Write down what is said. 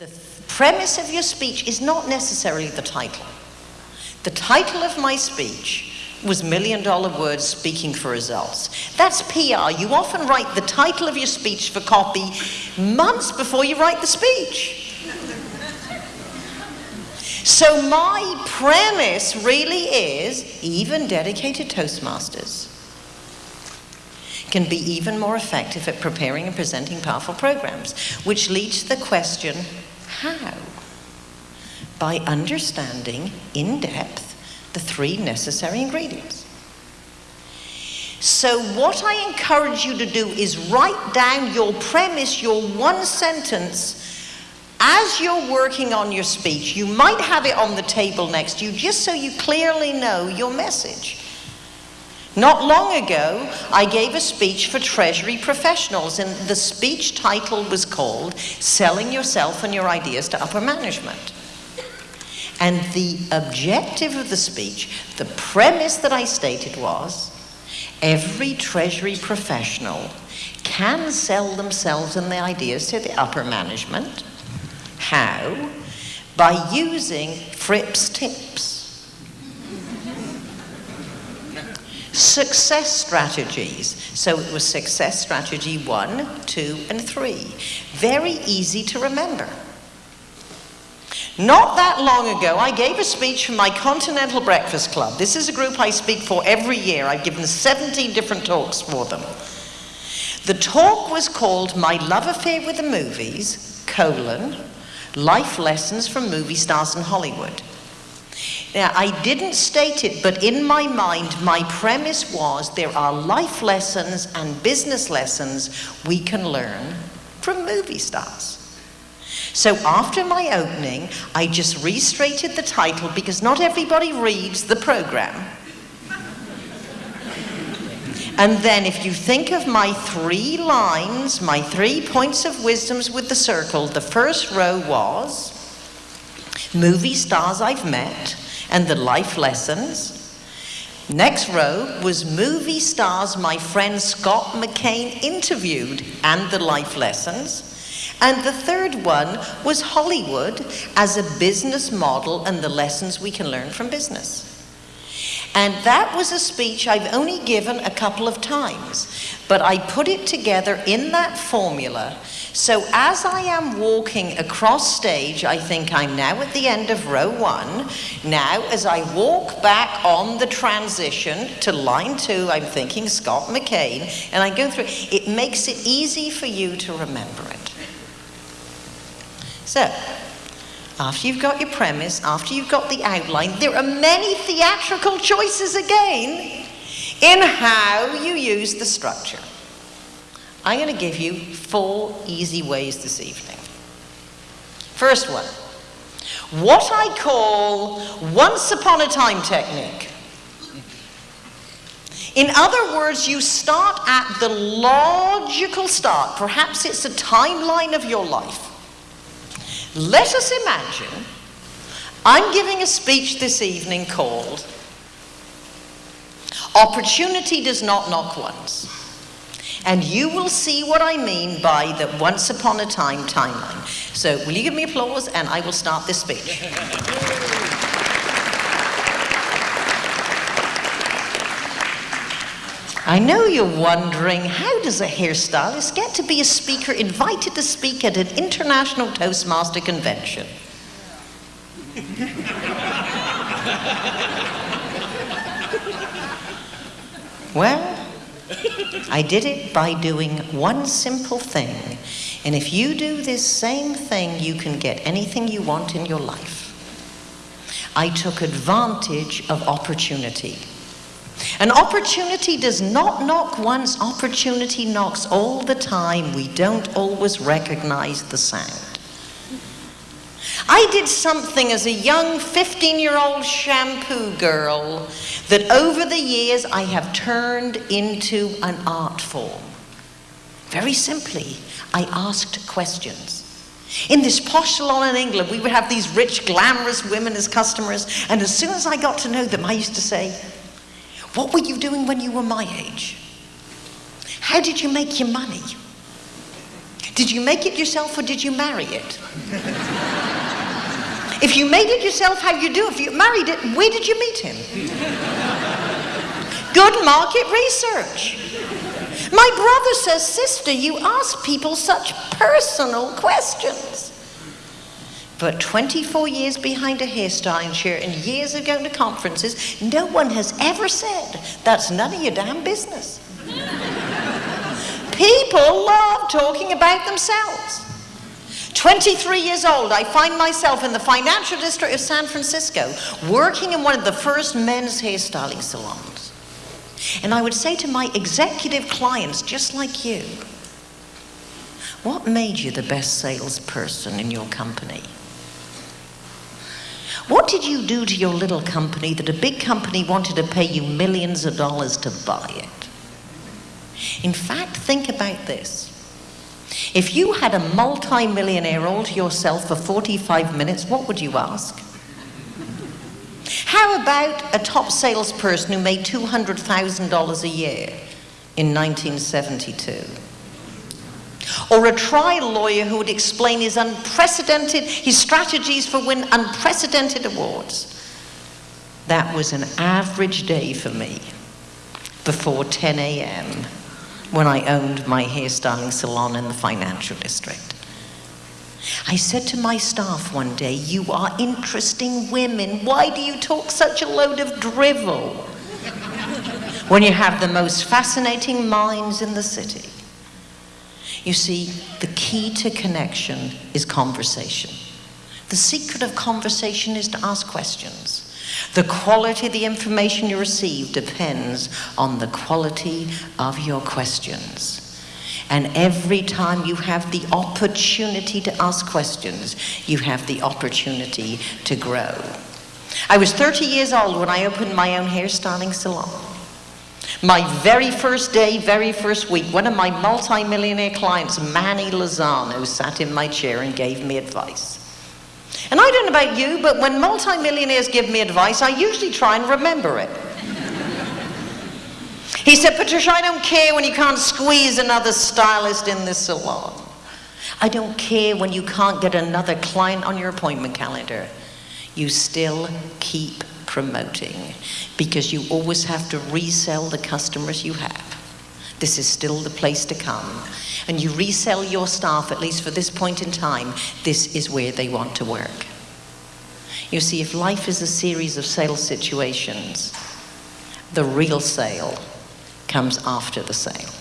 The premise of your speech is not necessarily the title. The title of my speech was Million Dollar Words Speaking for Results. That's PR. You often write the title of your speech for copy months before you write the speech. so, my premise really is even dedicated Toastmasters can be even more effective at preparing and presenting powerful programs, which leads to the question how? By understanding in depth the three necessary ingredients. So, what I encourage you to do is write down your premise, your one sentence, as you're working on your speech. You might have it on the table next to you just so you clearly know your message. Not long ago, I gave a speech for Treasury professionals, and the speech title was called Selling Yourself and Your Ideas to Upper Management. And the objective of the speech, the premise that I stated was every Treasury professional can sell themselves and their ideas to the upper management. How? By using Fripp's tips. Success strategies. So it was success strategy one, two, and three. Very easy to remember. Not that long ago, I gave a speech for my Continental Breakfast Club. This is a group I speak for every year. I've given 17 different talks for them. The talk was called My Love Affair with the Movies, colon, Life Lessons from Movie Stars in Hollywood. Now, I didn't state it, but in my mind, my premise was there are life lessons and business lessons we can learn from movie stars. So after my opening, I just restated the title because not everybody reads the program. And then, if you think of my three lines, my three points of wisdoms with the circle, the first row was movie stars I've met and the life lessons. Next row was movie stars my friend Scott McKain interviewed and the life lessons. And the third one was Hollywood as a business model and the lessons we can learn from business. And that was a speech I've only given a couple of times, but I put it together in that formula. So as I am walking across stage, I think I'm now at the end of row one. Now, as I walk back on the transition to line two, I'm thinking Scott McKain, and I go through, it makes it easy for you to remember it. So, after you've got your premise, after you've got the outline, there are many theatrical choices again in how you use the structure. I'm going to give you four easy ways this evening. First one, what I call once upon a time technique. In other words, you start at the logical start. Perhaps it's a timeline of your life. Let us imagine I'm giving a speech this evening called Opportunity Does Not Knock Once. And you will see what I mean by the once upon a time timeline. So, will you give me applause and I will start this speech. I know you're wondering how does a hairstylist get to be a speaker invited to speak at an international Toastmaster convention? well, I did it by doing one simple thing. And if you do this same thing, you can get anything you want in your life. I took advantage of opportunity. An opportunity does not knock once, opportunity knocks all the time. We don't always recognize the sound. I did something as a young 15 year old shampoo girl that over the years I have turned into an art form. Very simply, I asked questions. In this posh salon in England, we would have these rich, glamorous women as customers, and as soon as I got to know them, I used to say, What were you doing when you were my age? How did you make your money? Did you make it yourself or did you marry it? if you made it yourself, how you do? If you married it, where did you meet him? Good market research. My brother says, Sister, you ask people such personal questions. But 24 years behind a hairstyling chair and years of going to conferences, no one has ever said, That's none of your damn business. People love talking about themselves. 23 years old, I find myself in the financial district of San Francisco working in one of the first men's hairstyling salons. And I would say to my executive clients, just like you, what made you the best salesperson in your company? What did you do to your little company that a big company wanted to pay you millions of dollars to buy it? In fact, think about this. If you had a multi-millionaire all to yourself for 45 minutes, what would you ask? How about a top salesperson who made $200,000 a year in 1972? Or a trial lawyer who would explain his unprecedented, his strategies for win unprecedented awards. That was an average day for me before 10 a.m. when I owned my hairstyling salon in the financial district. I said to my staff one day, You are interesting women. Why do you talk such a load of drivel when you have the most fascinating minds in the city? You see, the key to connection is conversation. The secret of conversation is to ask questions. The quality of the information you receive depends on the quality of your questions. And every time you have the opportunity to ask questions, you have the opportunity to grow. I was 30 years old when I opened my own hairstyling salon. My very first day, very first week, one of my multi-millionaire clients, Manny Lozano, sat in my chair and gave me advice. And I don't know about you, but when multi-millionaires give me advice, I usually try and remember it. he said, Patricia, I don't care when you can't squeeze another stylist in this salon. I don't care when you can't get another client on your appointment calendar. You still keep promoting because you always have to resell the customers you have. This is still the place to come. And you resell your staff, at least for this point in time, this is where they want to work. You see, if life is a series of sales situations, the real sale comes after the sale.